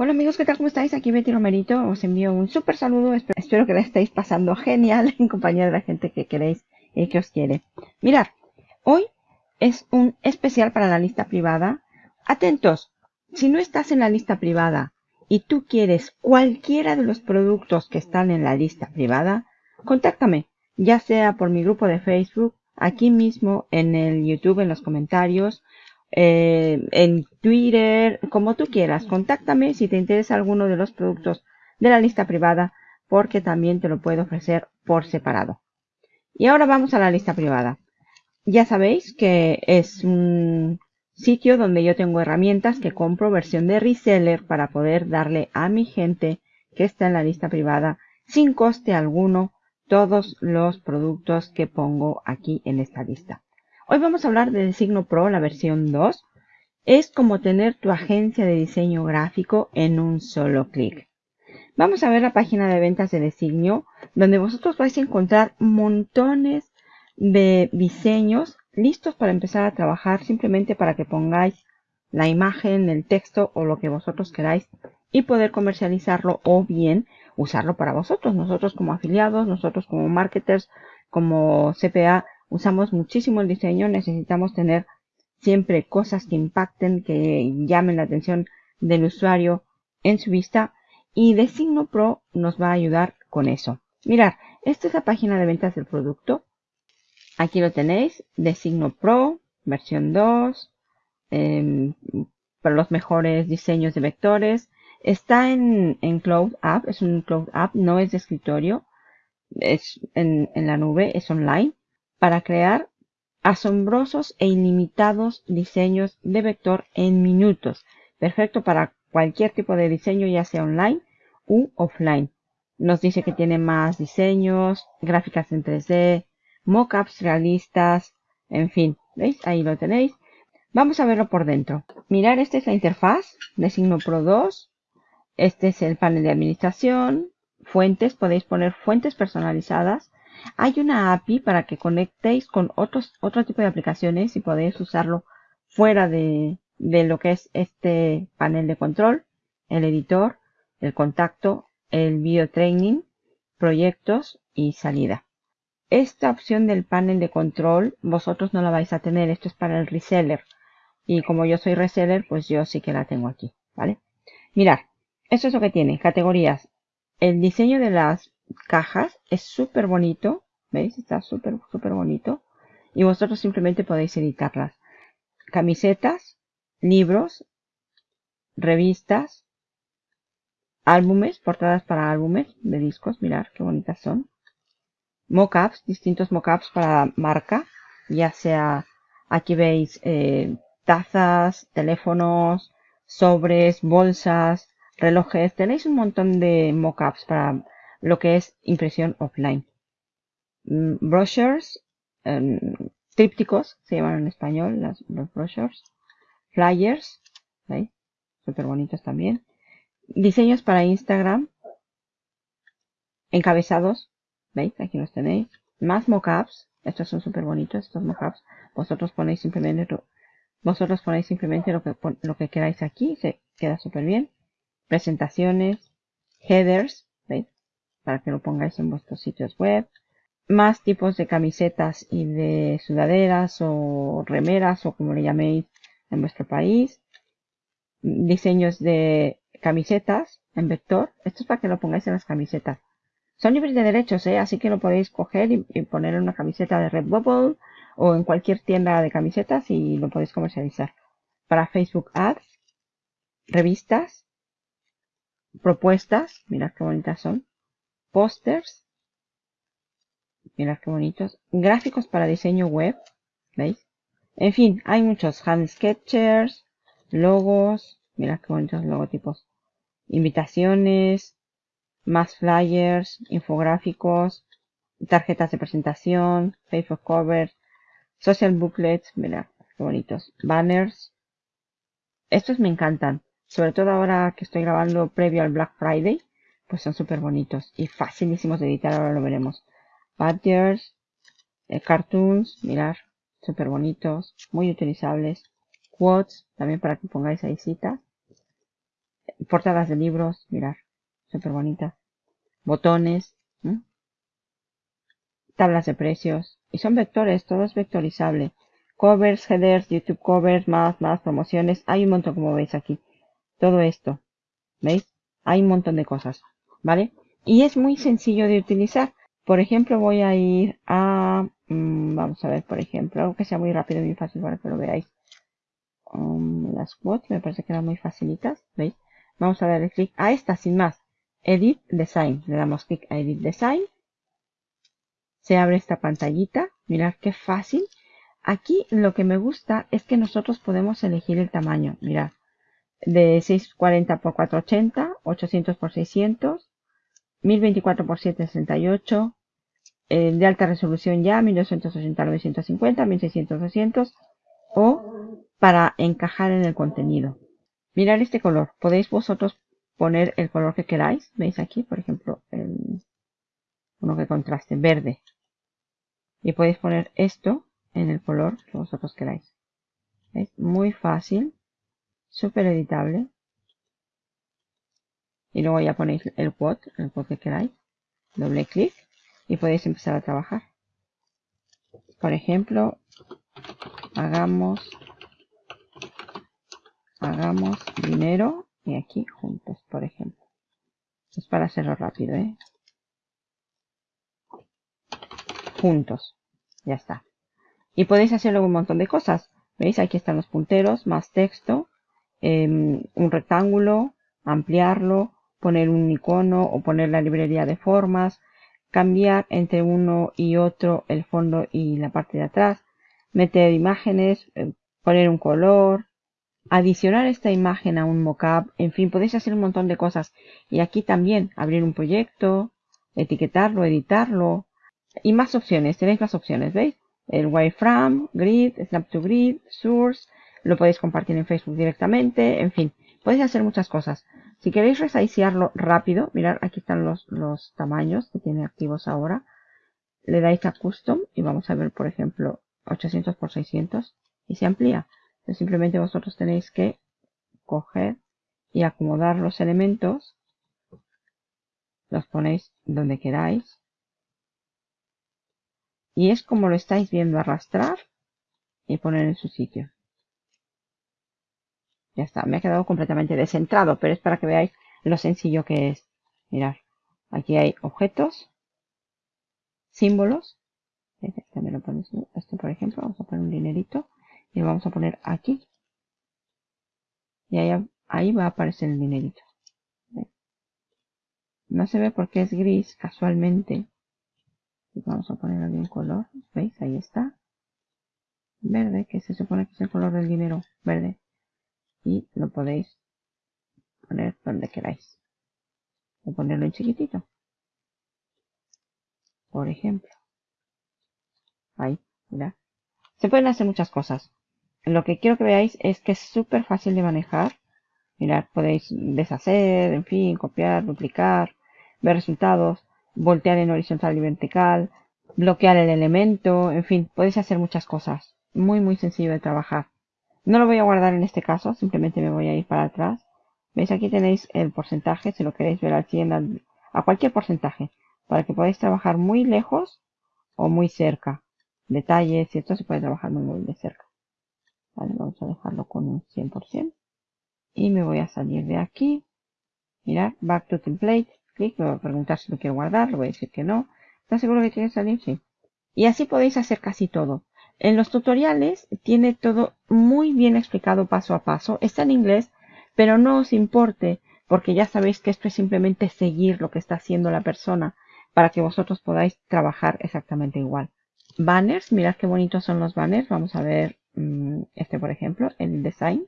Hola amigos, ¿qué tal? ¿Cómo estáis? Aquí Betty Romerito. Os envío un súper saludo. Espero que la estéis pasando genial en compañía de la gente que queréis y que os quiere. Mirad, hoy es un especial para la lista privada. Atentos, si no estás en la lista privada y tú quieres cualquiera de los productos que están en la lista privada, contáctame, ya sea por mi grupo de Facebook, aquí mismo en el YouTube, en los comentarios, eh, en Twitter, como tú quieras. Contáctame si te interesa alguno de los productos de la lista privada, porque también te lo puedo ofrecer por separado. Y ahora vamos a la lista privada. Ya sabéis que es un sitio donde yo tengo herramientas que compro versión de reseller para poder darle a mi gente que está en la lista privada sin coste alguno todos los productos que pongo aquí en esta lista. Hoy vamos a hablar de Signo Pro, la versión 2. Es como tener tu agencia de diseño gráfico en un solo clic. Vamos a ver la página de ventas de Designio, donde vosotros vais a encontrar montones de diseños listos para empezar a trabajar simplemente para que pongáis la imagen, el texto o lo que vosotros queráis y poder comercializarlo o bien usarlo para vosotros. Nosotros como afiliados, nosotros como marketers, como CPA, usamos muchísimo el diseño, necesitamos tener siempre cosas que impacten, que llamen la atención del usuario en su vista y Designo Pro nos va a ayudar con eso. Mirad, esta es la página de ventas del producto. Aquí lo tenéis, Designo Pro, versión 2, em, para los mejores diseños de vectores. Está en, en Cloud App, es un Cloud App, no es de escritorio, es en, en la nube, es online para crear asombrosos e ilimitados diseños de vector en minutos. Perfecto para cualquier tipo de diseño, ya sea online u offline. Nos dice que tiene más diseños, gráficas en 3D, mockups realistas, en fin, ¿veis? Ahí lo tenéis. Vamos a verlo por dentro. Mirar, esta es la interfaz de Signo Pro 2. Este es el panel de administración. Fuentes, podéis poner fuentes personalizadas hay una API para que conectéis con otros, otro tipo de aplicaciones y podéis usarlo fuera de, de lo que es este panel de control, el editor, el contacto, el video training, proyectos y salida. Esta opción del panel de control vosotros no la vais a tener, esto es para el reseller. Y como yo soy reseller, pues yo sí que la tengo aquí, ¿vale? Mirad, esto es lo que tiene, categorías. El diseño de las cajas. Es súper bonito. ¿Veis? Está súper, súper bonito. Y vosotros simplemente podéis editarlas. Camisetas, libros, revistas, álbumes, portadas para álbumes de discos. Mirar qué bonitas son. Mockups, distintos mockups para marca. Ya sea, aquí veis eh, tazas, teléfonos, sobres, bolsas, relojes. Tenéis un montón de mockups para lo que es impresión offline. Mm, brochures, em, trípticos, se llaman en español las, los brochures. Flyers, ¿veis? Súper bonitos también. Diseños para Instagram. Encabezados, ¿veis? Aquí los tenéis. Más mockups. Estos son súper bonitos, estos mockups. Vosotros ponéis simplemente, vosotros ponéis simplemente lo que, lo que queráis aquí. Se queda súper bien. Presentaciones. Headers. Para que lo pongáis en vuestros sitios web. Más tipos de camisetas y de sudaderas o remeras o como le llaméis en vuestro país. Diseños de camisetas en vector. Esto es para que lo pongáis en las camisetas. Son libres de derechos, ¿eh? así que lo podéis coger y, poner en una camiseta de Redbubble o en cualquier tienda de camisetas y lo podéis comercializar. Para Facebook Ads, revistas, propuestas, mirad qué bonitas son pósters. Mirad qué bonitos. Gráficos para diseño web. ¿Veis? En fin, hay muchos hand sketchers, logos. Mirad qué bonitos logotipos. Invitaciones, más flyers, infográficos, tarjetas de presentación, Facebook covers, social booklets. Mirad qué bonitos. Banners. Estos me encantan. Sobre todo ahora que estoy grabando previo al Black Friday pues son súper bonitos y facilísimos de editar, ahora lo veremos. Badgers, eh, cartoons, mirar, súper bonitos, muy utilizables. Quotes, también para que pongáis ahí citas. portadas de libros, mirar, súper bonitas. Botones, tablas de precios. Y son vectores, todo es vectorizable. Covers, headers, YouTube covers, más, más promociones. Hay un montón como veis aquí. Todo esto. ¿Veis? Hay un montón de cosas. ¿Vale? Y es muy sencillo de utilizar. Por ejemplo, voy a ir a... Mm, vamos a ver, por ejemplo, algo que sea muy rápido y muy fácil para que lo veáis. Um, las quotes me parece que eran muy facilitas. ¿Veis? Vamos a darle clic a esta sin más. Edit Design. Le damos clic a Edit Design. Se abre esta pantallita. Mirad qué fácil. Aquí lo que me gusta es que nosotros podemos elegir el tamaño. Mirad. De 640 x 480, 800 x 600, 1024 x 768, de alta resolución ya, 1280 950, 1600 200 o para encajar en el contenido. Mirar este color. Podéis vosotros poner el color que queráis. ¿Veis aquí? Por ejemplo, el, uno que contraste, verde. Y podéis poner esto en el color que vosotros queráis. Es muy fácil, súper editable. Y luego ya ponéis el quote, el quote que queráis. Doble clic y podéis empezar a trabajar. Por ejemplo, hagamos hagamos dinero y aquí juntos, por ejemplo. Es para hacerlo rápido, ¿eh? Juntos. Ya está. Y podéis hacerlo un montón de cosas. ¿Veis? Aquí están los punteros, más texto, em, un rectángulo, ampliarlo, poner un icono o poner la librería de formas, cambiar entre uno y otro el fondo y la parte de atrás, meter imágenes, eh, poner un color, adicionar esta imagen a un mockup, en fin, podéis hacer un montón de cosas. Y aquí también abrir un proyecto, etiquetarlo, editarlo y más opciones. Tenéis más opciones, ¿veis? El wireframe, grid, snap to grid, source, lo podéis compartir en Facebook directamente, en fin, podéis hacer muchas cosas. Si queréis resizearlo rápido, mirad, aquí están los, los tamaños que tiene activos ahora. Le dais a custom y vamos a ver, por ejemplo, 800 x 600 y se amplía simplemente vosotros tenéis que coger y acomodar los elementos. Los ponéis donde queráis. Y es como lo estáis viendo arrastrar y poner en su sitio. Ya está, me ha quedado completamente descentrado, pero es para que veáis lo sencillo que es. Mirad, aquí hay objetos, símbolos. Este, este por ejemplo, vamos a poner un dinerito y lo vamos a poner aquí. Y ahí, ahí va a aparecer el dinerito. No se ve porque es gris casualmente. Vamos a poner aquí un color veis ahí está. Verde que se supone que es el color del dinero verde y lo podéis poner donde queráis o ponerlo en chiquitito por ejemplo ahí mira se pueden hacer muchas cosas lo que quiero que veáis es que es súper fácil de manejar. Mirad, podéis deshacer, en fin, copiar, duplicar, ver resultados, voltear en horizontal y vertical, bloquear el elemento, en fin, podéis hacer muchas cosas. Muy, muy sencillo de trabajar. No lo voy a guardar en este caso, simplemente me voy a ir para atrás. ¿Veis? Aquí tenéis el porcentaje, si lo queréis ver al 100, a cualquier porcentaje, para que podáis trabajar muy lejos o muy cerca. Detalles y esto se puede trabajar muy, muy de cerca vamos a dejarlo con un 100%. Y me voy a salir de aquí. Mirad, back to template. Clic, me voy a preguntar si lo quiero guardar. Le voy a decir que no. ¿Está seguro que quiere salir? Sí. Y así podéis hacer casi todo. En los tutoriales tiene todo muy bien explicado paso a paso. Está en inglés, pero no os importe porque ya sabéis que esto es simplemente seguir lo que está haciendo la persona para que vosotros podáis trabajar exactamente igual. Banners, mirad qué bonitos son los banners. Vamos a ver Mm, este por ejemplo, el design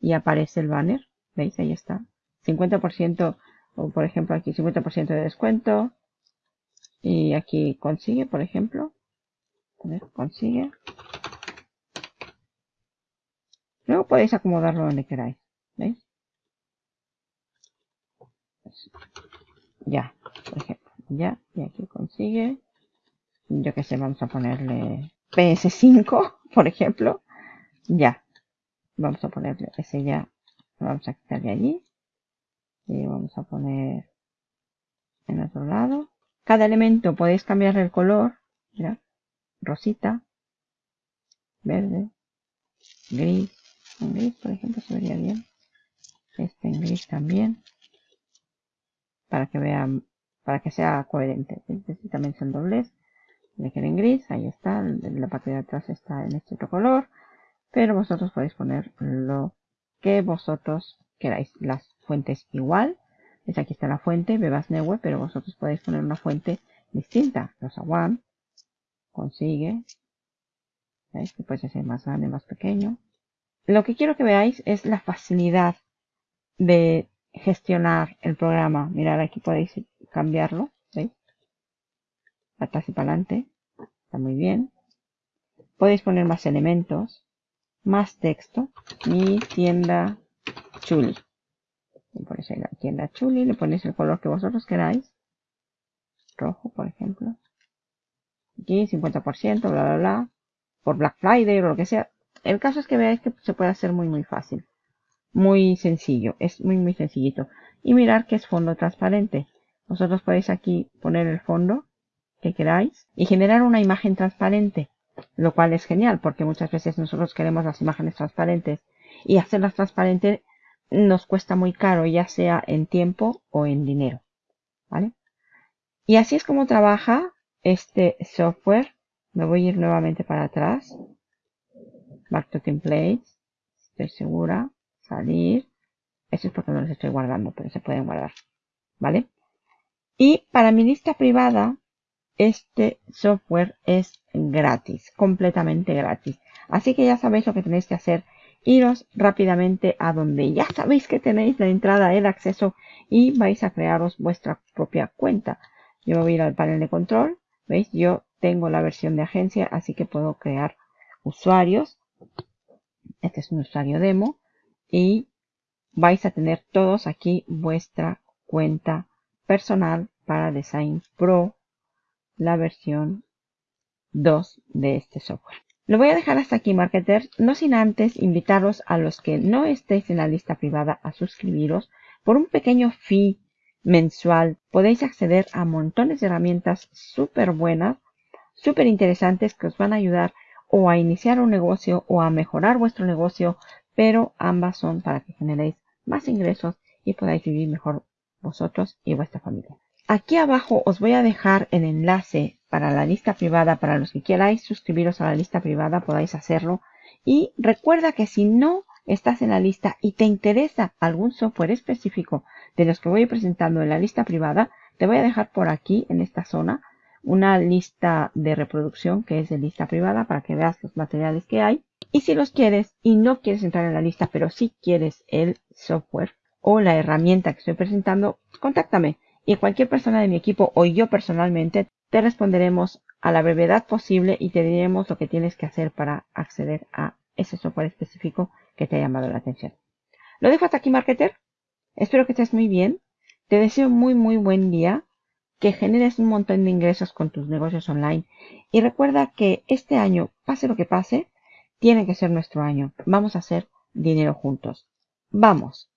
y aparece el banner, veis ahí está, 50% o por ejemplo aquí 50% de descuento y aquí consigue por ejemplo, consigue, luego podéis acomodarlo donde queráis, veis, ya, por ejemplo, ya, y aquí consigue, yo que sé, vamos a ponerle PS5 por ejemplo, ya. Vamos a ponerle ese ya. Lo vamos a quitar de allí. Y vamos a poner en otro lado. Cada elemento podéis cambiar el color. Mira, rosita, verde, gris. En gris, por ejemplo, se vería bien. Este en gris también. Para que vean, para que sea coherente. Este también son dobles. Le en gris, ahí está. La parte de atrás está en este otro color. Pero vosotros podéis poner lo que vosotros queráis. Las fuentes igual. Es aquí está la fuente, Bebas Neue, pero vosotros podéis poner una fuente distinta. One. Consigue. ¿Veis? Que puede ser más grande, más pequeño. Lo que quiero que veáis es la facilidad de gestionar el programa. Mirad, aquí podéis cambiarlo. ¿Veis? Atrás y para adelante. Está muy bien. Podéis poner más elementos. Más texto. Mi tienda chuli. Le ponéis la tienda chuli. Le ponéis el color que vosotros queráis. Rojo, por ejemplo. Aquí 50%, bla, bla, bla. Por Black Friday o lo que sea. El caso es que veáis que se puede hacer muy, muy fácil. Muy sencillo. Es muy, muy sencillito. Y mirar que es fondo transparente. Vosotros podéis aquí poner el fondo que queráis y generar una imagen transparente. Lo cual es genial porque muchas veces nosotros queremos las imágenes transparentes y hacerlas transparentes nos cuesta muy caro, ya sea en tiempo o en dinero. ¿Vale? Y así es como trabaja este software. Me voy a ir nuevamente para atrás. Back to templates. Estoy segura. Salir. Eso es porque no los estoy guardando, pero se pueden guardar. ¿Vale? Y para mi lista privada, este software es gratis, completamente gratis. Así que ya sabéis lo que tenéis que hacer. Iros rápidamente a donde ya sabéis que tenéis la entrada, el acceso y vais a crearos vuestra propia cuenta. Yo voy a ir al panel de control. ¿Veis? Yo tengo la versión de agencia, así que puedo crear usuarios. Este es un usuario demo. Y vais a tener todos aquí vuestra cuenta personal para Design Pro la versión 2 de este software. Lo voy a dejar hasta aquí, marketers, no sin antes invitaros a los que no estéis en la lista privada a suscribiros. Por un pequeño fee mensual podéis acceder a montones de herramientas súper buenas, súper interesantes que os van a ayudar o a iniciar un negocio o a mejorar vuestro negocio, pero ambas son para que generéis más ingresos y podáis vivir mejor vosotros y vuestra familia. Aquí abajo os voy a dejar el enlace para la lista privada. Para los que queráis suscribiros a la lista privada podáis hacerlo. Y recuerda que si no estás en la lista y te interesa algún software específico de los que voy presentando en la lista privada, te voy a dejar por aquí en esta zona una lista de reproducción que es de lista privada para que veas los materiales que hay. Y si los quieres y no quieres entrar en la lista, pero sí quieres el software o la herramienta que estoy presentando, contáctame y cualquier persona de mi equipo o yo personalmente te responderemos a la brevedad posible y te diremos lo que tienes que hacer para acceder a ese software específico que te ha llamado la atención. Lo dejo hasta aquí, marketer. Espero que estés muy bien. Te deseo muy, muy buen día. Que generes un montón de ingresos con tus negocios online. Y recuerda que este año, pase lo que pase, tiene que ser nuestro año. Vamos a hacer dinero juntos. Vamos.